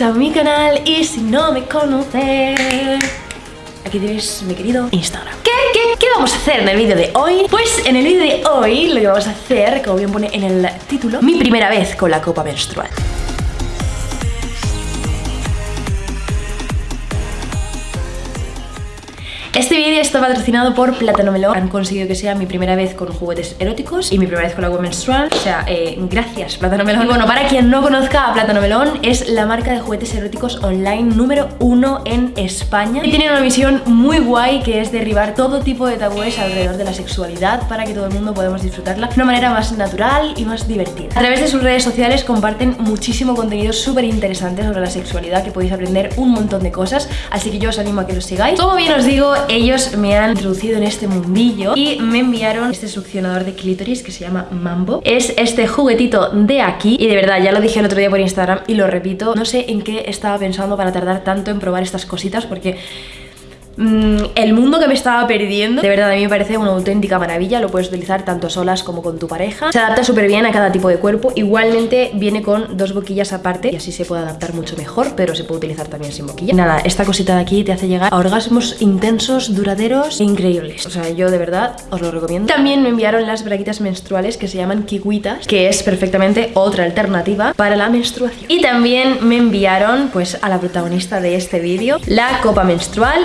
a mi canal y si no me conoces Aquí tienes mi querido Instagram. ¿Qué, qué, qué vamos a hacer en el vídeo de hoy? Pues en el vídeo de hoy lo que vamos a hacer, como bien pone en el título Mi primera vez con la copa menstrual Este vídeo está patrocinado por Plátano Melón. Han conseguido que sea mi primera vez con juguetes eróticos y mi primera vez con agua menstrual. O sea, eh, gracias Plátano Melón. Y bueno, para quien no conozca a Plátano Melón, es la marca de juguetes eróticos online número uno en España. Y tiene una misión muy guay que es derribar todo tipo de tabúes alrededor de la sexualidad para que todo el mundo podamos disfrutarla de una manera más natural y más divertida. A través de sus redes sociales comparten muchísimo contenido súper interesante sobre la sexualidad que podéis aprender un montón de cosas. Así que yo os animo a que los sigáis. Como bien os digo, ellos me han introducido en este mundillo y me enviaron este succionador de clítoris que se llama Mambo. Es este juguetito de aquí y de verdad, ya lo dije el otro día por Instagram y lo repito, no sé en qué estaba pensando para tardar tanto en probar estas cositas porque Mm, el mundo que me estaba perdiendo. De verdad, a mí me parece una auténtica maravilla Lo puedes utilizar tanto solas como con tu pareja. Se adapta súper bien a cada tipo de cuerpo Igualmente viene con dos boquillas aparte Y así se puede adaptar mucho mejor Pero se puede utilizar también sin boquilla. Nada, esta cosita de aquí te hace llegar a orgasmos intensos, duraderos e increíbles. O sea, yo de verdad os lo recomiendo. También me enviaron las braguitas menstruales que se llaman kiwitas Que es perfectamente otra alternativa para la menstruación. Y también me enviaron, pues, a la protagonista de este vídeo La copa menstrual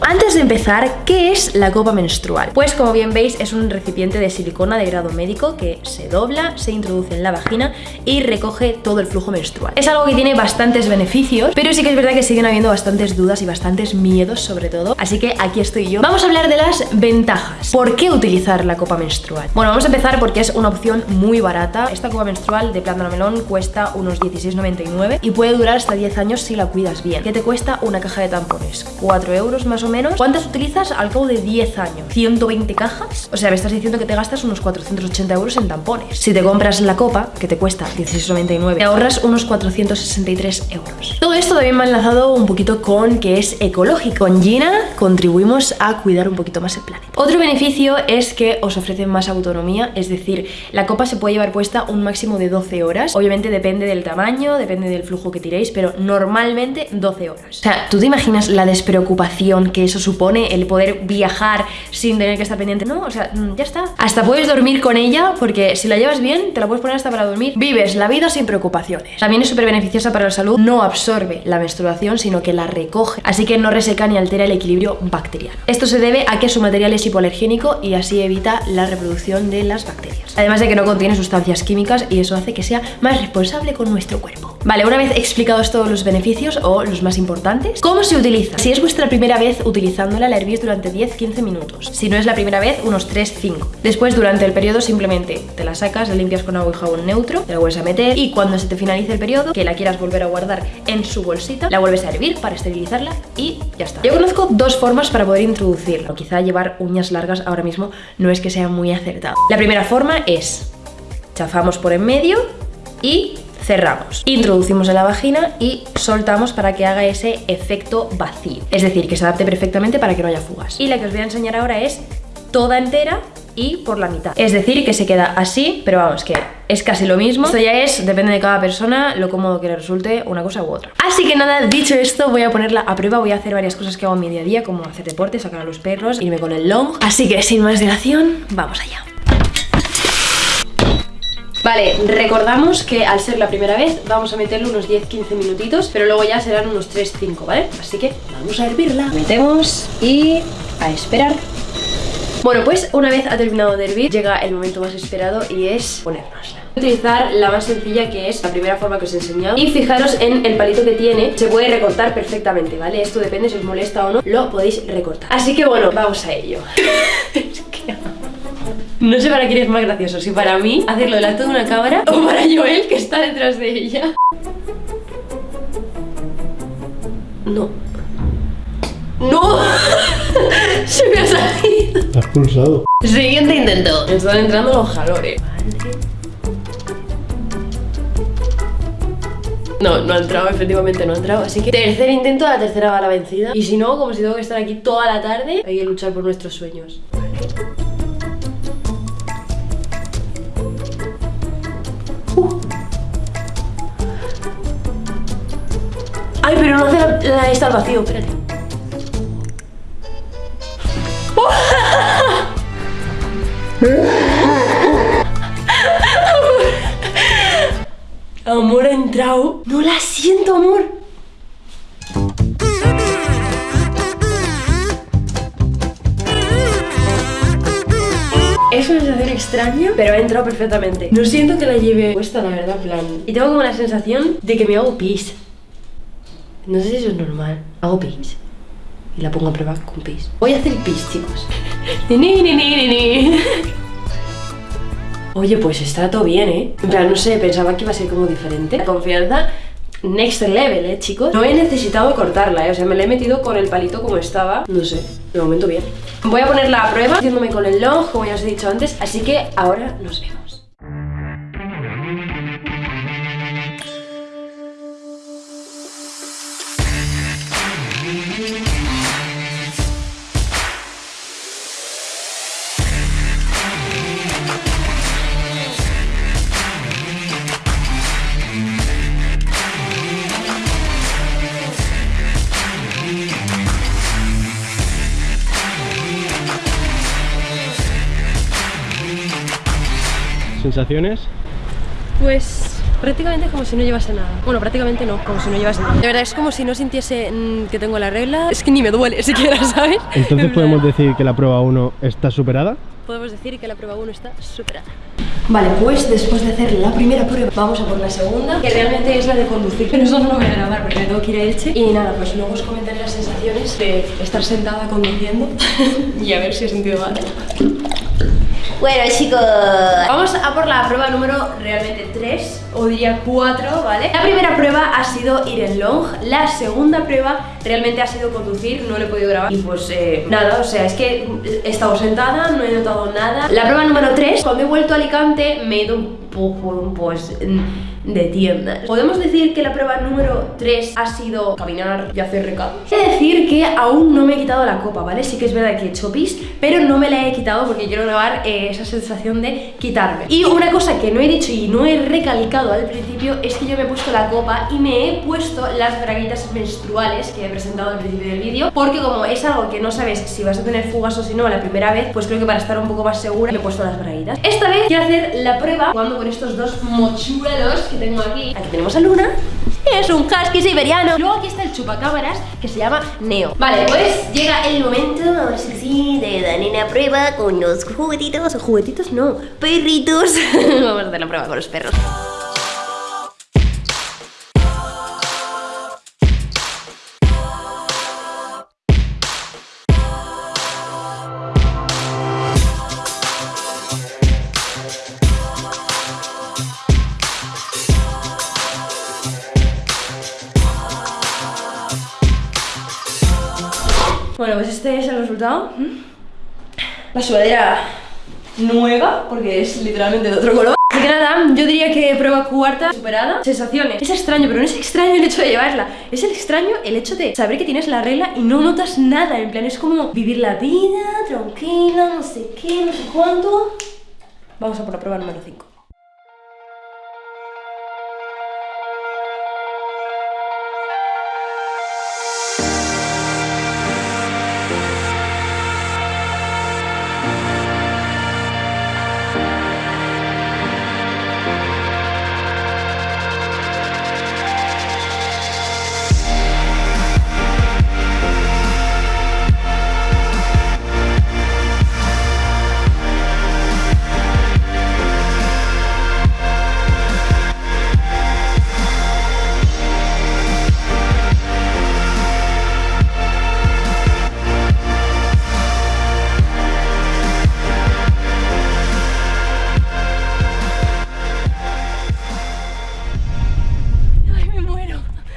antes de empezar, ¿qué es la copa menstrual? Pues como bien veis es un recipiente de silicona de grado médico que se dobla, se introduce en la vagina y recoge todo el flujo menstrual. Es algo que tiene bastantes beneficios, pero sí que es verdad que siguen habiendo bastantes dudas y bastantes miedos sobre todo, así que aquí estoy yo. Vamos a hablar de las ventajas. ¿Por qué utilizar la copa menstrual? Bueno, vamos a empezar porque es una opción muy barata. Esta copa menstrual de plátano melón cuesta unos 16,99 y puede durar hasta 10 años si la cuidas bien. ¿Qué te cuesta una caja de tampones? 4 euros más o menos. ¿Cuántas utilizas al cabo de 10 años? ¿120 cajas? O sea, me estás diciendo que te gastas unos 480 euros en tampones. Si te compras la copa, que te cuesta 16,99, te ahorras unos 463 euros. Todo esto también me ha enlazado un poquito con que es ecológico. Con Gina contribuimos a cuidar un poquito más el planeta. Otro beneficio es que os ofrecen más autonomía, es decir, la copa se puede llevar puesta un máximo de 12 horas. Obviamente depende del tamaño, depende del flujo que tiréis, pero normalmente 12 horas. O sea, ¿tú te imaginas la despreocupación que eso supone, el poder viajar sin tener que estar pendiente. No, o sea, mm, ya está. Hasta puedes dormir con ella porque si la llevas bien, te la puedes poner hasta para dormir. Vives la vida sin preocupaciones. También es súper beneficiosa para la salud. No absorbe la menstruación, sino que la recoge. Así que no reseca ni altera el equilibrio bacteriano. Esto se debe a que su material es hipoalergénico y así evita la reproducción de las bacterias. Además de que no contiene sustancias químicas y eso hace que sea más responsable con nuestro cuerpo. Vale, una vez explicados todos los beneficios o los más importantes, ¿cómo se utiliza? Si es vuestra primera vez utilizándola, la hervís durante 10-15 minutos. Si no es la primera vez, unos 3-5. Después, durante el periodo, simplemente te la sacas, la limpias con agua y jabón neutro, te la vuelves a meter y cuando se te finalice el periodo, que la quieras volver a guardar en su bolsita, la vuelves a hervir para esterilizarla y ya está. Yo conozco dos formas para poder introducirlo. Quizá llevar uñas largas ahora mismo no es que sea muy acertado. La primera forma es chafamos por en medio y cerramos, introducimos en la vagina y soltamos para que haga ese efecto vacío. Es decir, que se adapte perfectamente para que no haya fugas. Y la que os voy a enseñar ahora es toda entera y por la mitad. Es decir, que se queda así, pero vamos, que es casi lo mismo. Esto ya es, depende de cada persona, lo cómodo que le resulte una cosa u otra. Así que nada, dicho esto, voy a ponerla a prueba, voy a hacer varias cosas que hago en mi día a día, como hacer deporte, sacar a los perros, irme con el long. Así que sin más dilación, vamos allá. Vale, recordamos que al ser la primera vez vamos a meterle unos 10-15 minutitos, pero luego ya serán unos 3-5, ¿vale? Así que vamos a hervirla. Metemos y a esperar. Bueno, pues una vez ha terminado de hervir, llega el momento más esperado y es ponérnosla. Utilizar la más sencilla que es la primera forma que os he enseñado y fijaros en el palito que tiene, se puede recortar perfectamente, ¿vale? Esto depende si os molesta o no, lo podéis recortar. Así que bueno, vamos a ello. No sé para quién es más gracioso, si para mí hacerlo delante de una cámara o para Joel que está detrás de ella. No. ¡No! Se me ha salido. Has pulsado. Siguiente intento. Me están entrando los jalores. No, no ha entrado, efectivamente no ha entrado Así que tercer intento, la tercera va la vencida Y si no, como si tengo que estar aquí toda la tarde Hay que luchar por nuestros sueños Ay, pero no hace la, la esta al vacío, espérate. Amor ha entrado. No la siento, amor. Es una sensación extraña, pero ha entrado perfectamente. No siento que la lleve puesta, la verdad, plan. Y tengo como la sensación de que me hago pis. No sé si eso es normal. Hago pis. Y la pongo a prueba con pis. Voy a hacer pis, chicos. Ni, ni, ni, ni, ni. Oye, pues está todo bien, ¿eh? En plan, no sé, pensaba que iba a ser como diferente. La confianza next level, ¿eh, chicos? No he necesitado cortarla, ¿eh? O sea, me la he metido con el palito como estaba. No sé, de momento bien. Voy a ponerla a prueba, haciéndome con el long, como ya os he dicho antes. Así que ahora nos vemos. ¿Sensaciones? Pues prácticamente como si no llevase nada. Bueno, prácticamente no, como si no llevase nada. De verdad, es como si no sintiese mm, que tengo la regla. Es que ni me duele siquiera, ¿sabes? Entonces podemos decir que la prueba 1 está superada. podemos decir que la prueba 1 está superada. Vale, pues después de hacer la primera prueba, vamos a por la segunda, que realmente es la de conducir. Pero eso no lo voy a grabar porque me tengo que ir a Elche. Y nada, pues luego os comentaré las sensaciones de estar sentada conduciendo y a ver si he sentido mal. Bueno chicos, vamos a por la prueba número realmente 3 o diría 4, ¿vale? La primera prueba ha sido ir en long, la segunda prueba realmente ha sido conducir, no lo he podido grabar y pues eh, nada, o sea, es que he estado sentada, no he notado nada. La prueba número 3, cuando he vuelto a Alicante me he ido un poco pues de tiendas. Podemos decir que la prueba número 3 ha sido caminar y hacer recados. He de decir que aún no me he quitado la copa, ¿vale? Sí que es verdad que he hecho pis, pero no me la he quitado porque quiero grabar eh, esa sensación de quitarme. Y una cosa que no he dicho y no he recalcado al principio es que yo me he puesto la copa y me he puesto las braguitas menstruales que he presentado al principio del vídeo porque como es algo que no sabes si vas a tener fugas o si no la primera vez, pues creo que para estar un poco más segura me he puesto las braguitas. Esta vez quiero hacer la prueba jugando con estos dos mochuelos que tengo aquí. Aquí tenemos a Luna. Es un husky siberiano. Luego aquí está el chupacámaras que se llama Neo. Vale, pues llega el momento, ahora sí sí, de dar una prueba con los juguetitos. Juguetitos no, perritos. Vamos a hacer la prueba con los perros. Bueno, pues este es el resultado. La sudadera nueva, porque es literalmente de otro color. Así que nada, yo diría que prueba cuarta superada. Sensaciones. Es extraño, pero no es extraño el hecho de llevarla. Es el extraño el hecho de saber que tienes la regla y no notas nada. En plan, es como vivir la vida, tranquila, no sé qué, no sé cuánto. Vamos a por la prueba número 5.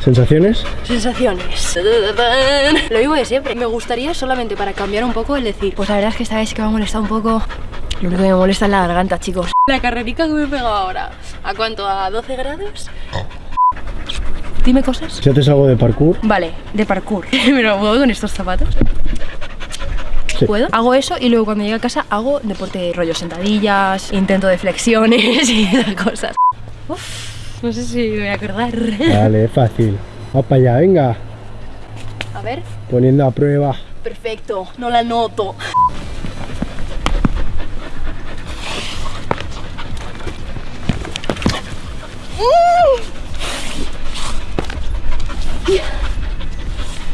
¿Sensaciones? Sensaciones. Lo mismo de siempre. Me gustaría solamente para cambiar un poco el decir, pues la verdad es que esta vez que me ha molestado un poco. Lo único que me molesta es la garganta, chicos. La carrerica que me he pegado ahora. ¿A cuánto? ¿A 12 grados? Dime cosas. Si haces algo de parkour, Vale, de parkour. ¿Me lo puedo con estos zapatos? Sí. ¿Puedo? Hago eso y luego cuando llegue a casa hago deporte rollo sentadillas, intento de flexiones y esas cosas. Uf, no sé si me voy a acordar. vale, fácil. Vamos para allá, venga. A ver. Poniendo a prueba. Perfecto, no la noto.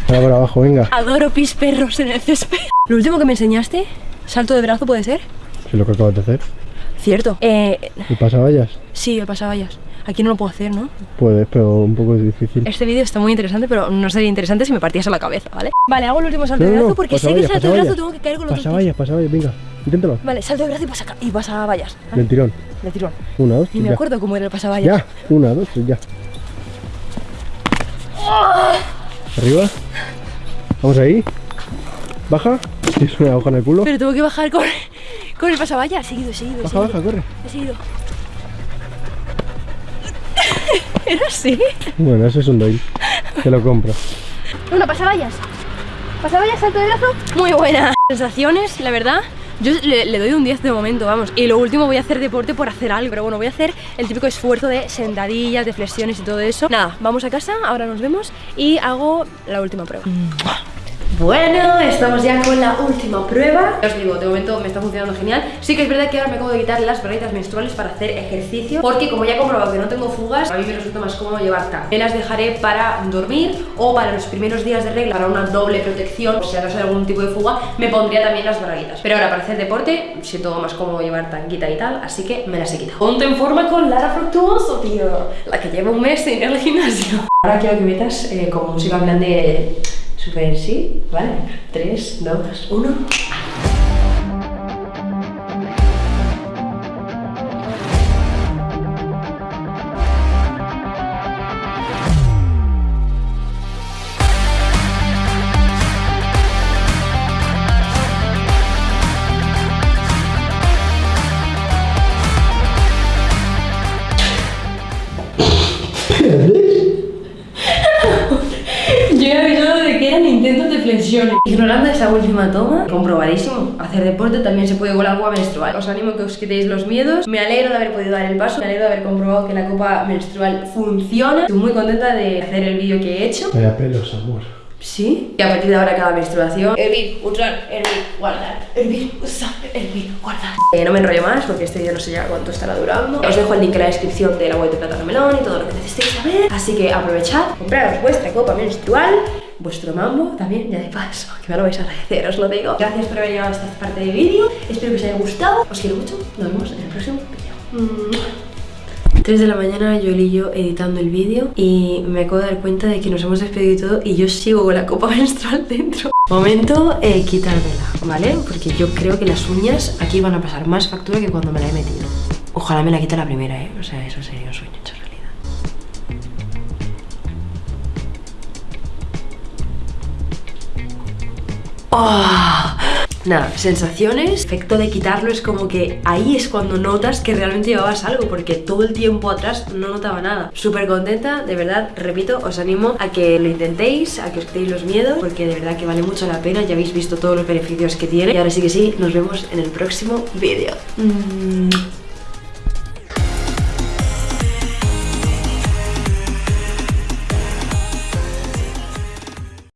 Ahora por abajo, venga. Adoro pis perros en el césped. Lo último que me enseñaste, salto de brazo puede ser. Es lo que acabas de hacer. Cierto. Eh, ¿Y pasavallas? sí, el pasavallas. Aquí no lo puedo hacer, ¿no? Puedes, pero un poco difícil. Este vídeo está muy interesante, pero no sería interesante si me partiese la cabeza, ¿vale? Vale, hago el último salto No, de brazo porque sé que salto de brazo tengo que caer con los dos pies. Pasavallas, pasavallas, venga. Inténtalo. Vale, salto de brazo y pasa, y pasa vallas. ¿vale? Del tirón. De tirón. Una, dos, Ni me ya. acuerdo cómo era el pasavallas. Ya. Una, dos, ya. Arriba. Vamos ahí. Baja. Tienes una hoja en el culo. Pero tengo que bajar con, con el pasavallas. Seguido, seguido, Baja, seguido. baja, corre. He seguido. ¿Era así? Bueno, ese es un doy. Te lo compro. Una pasavallas. Pasavallas, salto de brazo. Muy buena. Sensaciones, la verdad. Yo le, le doy un 10 de momento, vamos. Y lo último voy a hacer deporte por hacer algo. Pero bueno, voy a hacer el típico esfuerzo de sentadillas, de flexiones y todo eso. Nada, vamos a casa, ahora nos vemos y hago la última prueba. Bueno, estamos ya con la última prueba. Os digo, de momento me está funcionando genial. Sí que es verdad que ahora me acabo de quitar las braguitas menstruales para hacer ejercicio, porque como ya he comprobado que no tengo fugas, a mí me resulta más cómodo llevar tan. Me las dejaré para dormir o para los primeros días de regla, para una doble protección, o si acaso hay algún tipo de fuga, me pondría también las braguitas. Pero ahora para hacer deporte, siento más cómodo llevar tanquita y tal, así que me las he quitado. Ponte en forma con Lara Fructuoso, tío. La que lleva un mes ir al gimnasio. Ahora quiero que metas eh, como música en plan de Super sí, ¿vale? 3, 2, 1. Ignorando esa última toma, comprobadísimo. Hacer deporte también se puede con la copa menstrual. Os animo a que os quitéis los miedos. Me alegro de haber podido dar el paso. Me alegro de haber comprobado que la copa menstrual funciona. Estoy muy contenta de hacer el vídeo que he hecho. Vaya pelos, amor. Sí. Y a partir de ahora cada menstruación. Hervir, usar, hervir, guardar. Hervir, usar, hervir, guardar. Eh, no me enrollo más porque este vídeo no sé ya cuánto estará durando. Os dejo el link en la descripción de la web de Plátano Melón y todo lo que necesitéis saber. Así que aprovechad, compraros vuestra copa menstrual. Vuestro mambo también, ya de paso, que me lo vais a agradecer, os lo digo. Gracias por haber llegado hasta esta parte del vídeo. Espero que os haya gustado. Os quiero mucho. Nos vemos en el próximo vídeo. 3 de la mañana, yo y yo editando el vídeo y me acabo de dar cuenta de que nos hemos despedido y todo y yo sigo con la copa menstrual dentro. Momento eh, quitármela, ¿vale? Porque yo creo que las uñas aquí van a pasar más factura que cuando me la he metido. Ojalá me la quite la primera, ¿eh? O sea, eso sería un sueño hecho realidad. ¡Ah! Nada, sensaciones, efecto de quitarlo es como que ahí es cuando notas que realmente llevabas algo, porque todo el tiempo atrás no notaba nada. Súper contenta, de verdad, repito, os animo a que lo intentéis, a que os quitéis los miedos, porque de verdad que vale mucho la pena, ya habéis visto todos los beneficios que tiene. Y ahora sí que sí, nos vemos en el próximo vídeo. Mm.